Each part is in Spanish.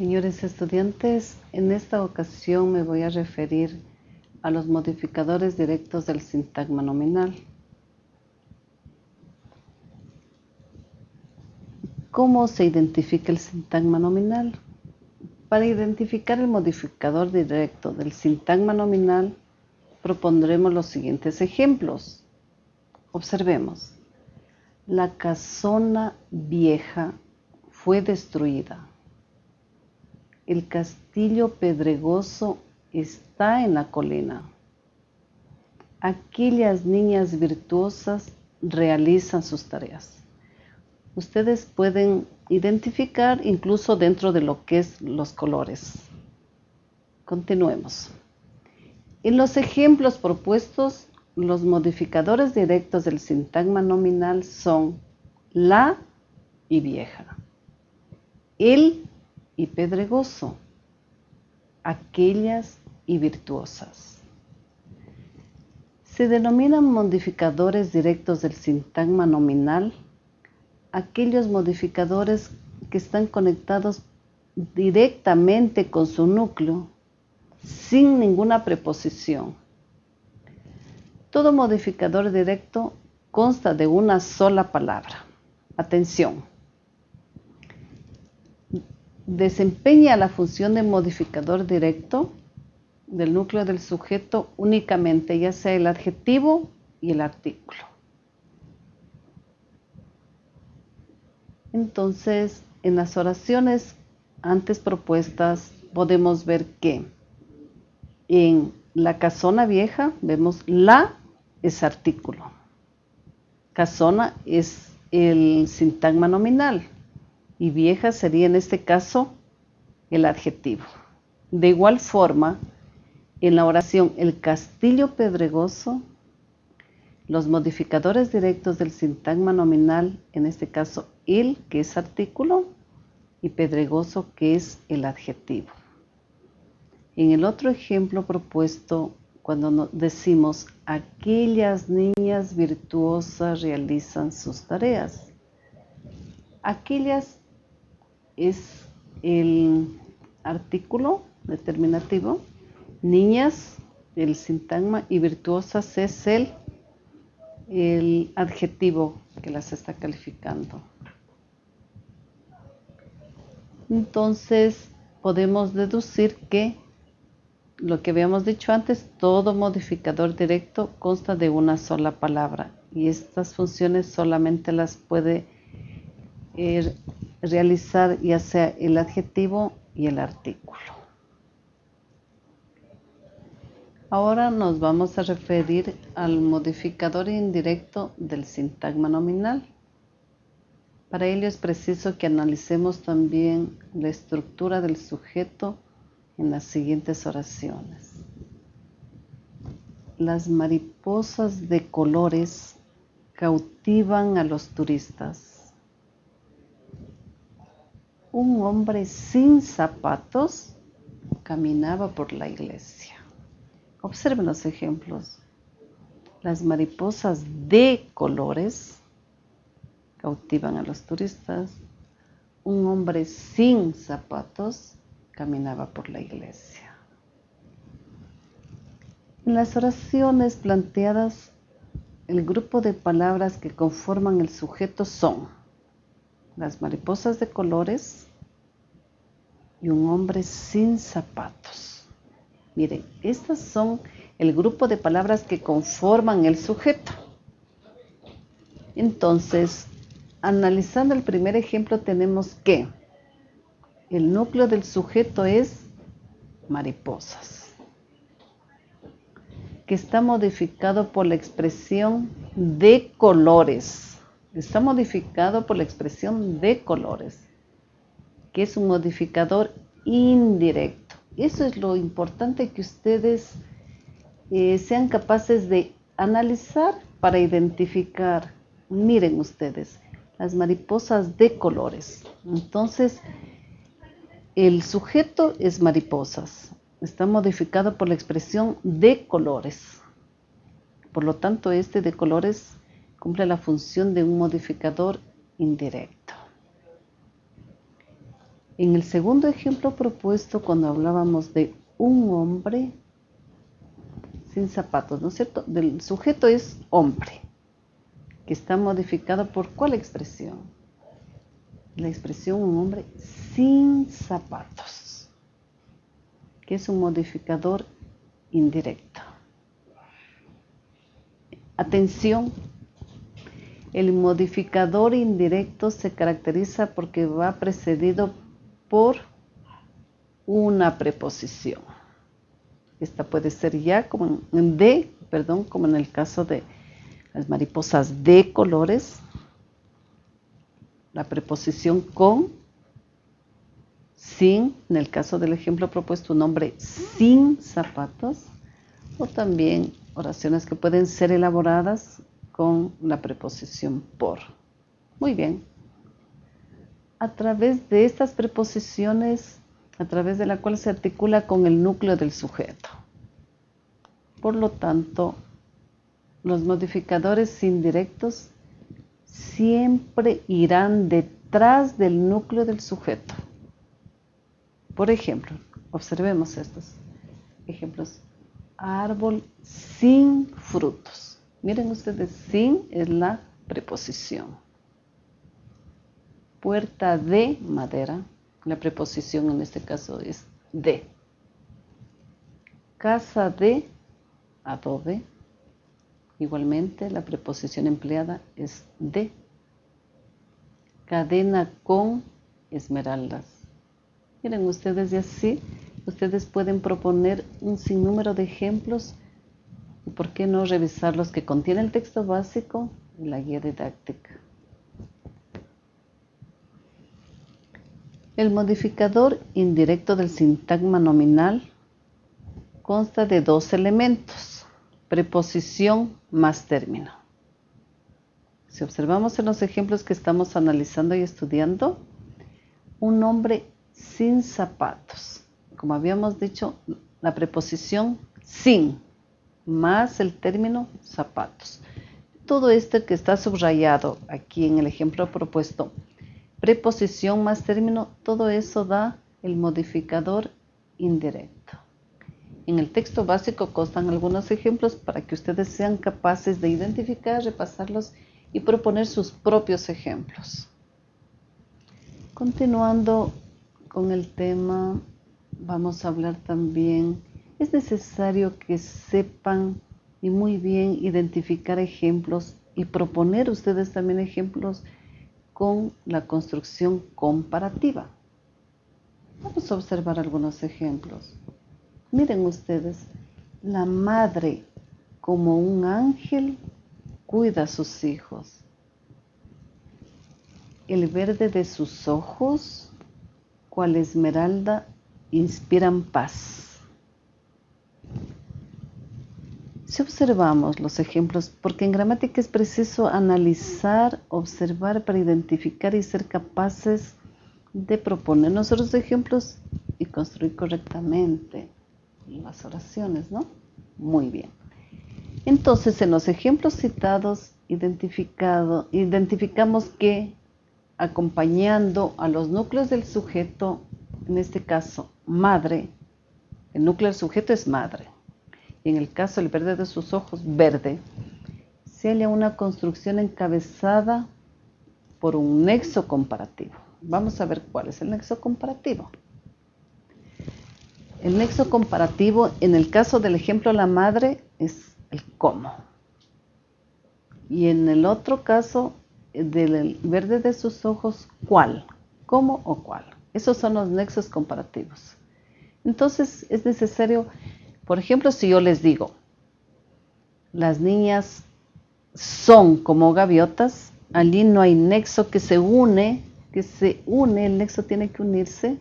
Señores estudiantes, en esta ocasión me voy a referir a los modificadores directos del sintagma nominal. ¿Cómo se identifica el sintagma nominal? Para identificar el modificador directo del sintagma nominal, propondremos los siguientes ejemplos. Observemos. La casona vieja fue destruida. El castillo pedregoso está en la colina. Aquellas niñas virtuosas realizan sus tareas. Ustedes pueden identificar incluso dentro de lo que es los colores. Continuemos. En los ejemplos propuestos, los modificadores directos del sintagma nominal son la y vieja, el y pedregoso, aquellas y virtuosas. Se denominan modificadores directos del sintagma nominal aquellos modificadores que están conectados directamente con su núcleo sin ninguna preposición. Todo modificador directo consta de una sola palabra. Atención desempeña la función de modificador directo del núcleo del sujeto únicamente, ya sea el adjetivo y el artículo. Entonces, en las oraciones antes propuestas podemos ver que en la casona vieja vemos la es artículo. Casona es el sintagma nominal y vieja sería en este caso el adjetivo. De igual forma, en la oración el castillo pedregoso, los modificadores directos del sintagma nominal, en este caso el, que es artículo, y pedregoso, que es el adjetivo. En el otro ejemplo propuesto, cuando decimos aquellas niñas virtuosas realizan sus tareas, aquellas es el artículo determinativo, niñas, el sintagma y virtuosas es el, el adjetivo que las está calificando. Entonces podemos deducir que lo que habíamos dicho antes, todo modificador directo consta de una sola palabra y estas funciones solamente las puede eh, realizar ya sea el adjetivo y el artículo. Ahora nos vamos a referir al modificador indirecto del sintagma nominal. Para ello es preciso que analicemos también la estructura del sujeto en las siguientes oraciones. Las mariposas de colores cautivan a los turistas un hombre sin zapatos caminaba por la iglesia. Observen los ejemplos. Las mariposas de colores cautivan a los turistas. Un hombre sin zapatos caminaba por la iglesia. En las oraciones planteadas, el grupo de palabras que conforman el sujeto son las mariposas de colores y un hombre sin zapatos. Miren, estas son el grupo de palabras que conforman el sujeto. Entonces, analizando el primer ejemplo tenemos que el núcleo del sujeto es mariposas, que está modificado por la expresión de colores está modificado por la expresión de colores, que es un modificador indirecto. Eso es lo importante que ustedes eh, sean capaces de analizar para identificar. Miren ustedes, las mariposas de colores. Entonces, el sujeto es mariposas. Está modificado por la expresión de colores. Por lo tanto, este de colores cumple la función de un modificador indirecto. En el segundo ejemplo propuesto, cuando hablábamos de un hombre sin zapatos, ¿no es cierto? Del sujeto es hombre, que está modificado por cuál expresión? La expresión un hombre sin zapatos, que es un modificador indirecto. Atención, el modificador indirecto se caracteriza porque va precedido por una preposición. Esta puede ser ya como en de, perdón, como en el caso de las mariposas de colores, la preposición con, sin, en el caso del ejemplo propuesto, un hombre sin zapatos, o también oraciones que pueden ser elaboradas con la preposición por. Muy bien. A través de estas preposiciones a través de la cual se articula con el núcleo del sujeto. Por lo tanto, los modificadores indirectos siempre irán detrás del núcleo del sujeto. Por ejemplo, observemos estos ejemplos. Árbol sin frutos. Miren ustedes, sin es la preposición. Puerta de madera la preposición en este caso es de. Casa de adobe. Igualmente la preposición empleada es de. Cadena con esmeraldas. Miren ustedes y así, ustedes pueden proponer un sinnúmero de ejemplos por qué no revisar los que contiene el texto básico y la guía didáctica. El modificador indirecto del sintagma nominal consta de dos elementos, preposición más término. Si observamos en los ejemplos que estamos analizando y estudiando, un hombre sin zapatos. Como habíamos dicho, la preposición sin más el término zapatos. Todo esto que está subrayado aquí en el ejemplo propuesto preposición más término, todo eso da el modificador indirecto. En el texto básico constan algunos ejemplos para que ustedes sean capaces de identificar, repasarlos y proponer sus propios ejemplos. Continuando con el tema, vamos a hablar también, es necesario que sepan y muy bien identificar ejemplos y proponer ustedes también ejemplos con la construcción comparativa. Vamos a observar algunos ejemplos. Miren ustedes, la madre como un ángel cuida a sus hijos. El verde de sus ojos, cual esmeralda, inspiran paz. Si observamos los ejemplos, porque en gramática es preciso analizar, observar para identificar y ser capaces de proponer nosotros ejemplos y construir correctamente las oraciones, ¿no? Muy bien. Entonces, en los ejemplos citados, identificado, identificamos que acompañando a los núcleos del sujeto, en este caso, madre, el núcleo del sujeto es madre, en el caso del verde de sus ojos, verde, se halla una construcción encabezada por un nexo comparativo. Vamos a ver cuál es el nexo comparativo. El nexo comparativo, en el caso del ejemplo la madre, es el cómo. Y en el otro caso, del verde de sus ojos, cuál. ¿Cómo o cuál? Esos son los nexos comparativos. Entonces es necesario por ejemplo, si yo les digo, las niñas son como gaviotas, allí no hay nexo que se une, que se une, el nexo tiene que unirse,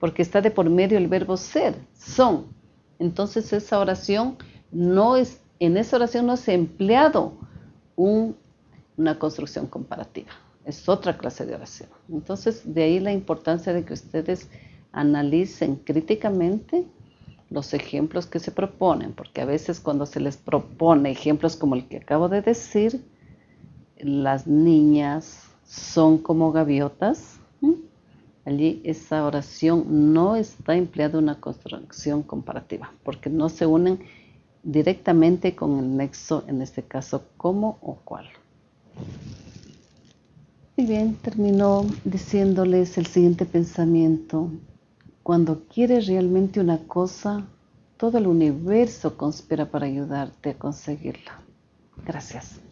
porque está de por medio el verbo ser, son. Entonces esa oración no es, en esa oración no se ha empleado una construcción comparativa, es otra clase de oración. Entonces de ahí la importancia de que ustedes analicen críticamente los ejemplos que se proponen, porque a veces cuando se les propone ejemplos como el que acabo de decir, las niñas son como gaviotas, allí esa oración no está empleada una construcción comparativa, porque no se unen directamente con el nexo, en este caso, cómo o cuál. Muy bien, terminó diciéndoles el siguiente pensamiento. Cuando quieres realmente una cosa, todo el universo conspira para ayudarte a conseguirla. Gracias.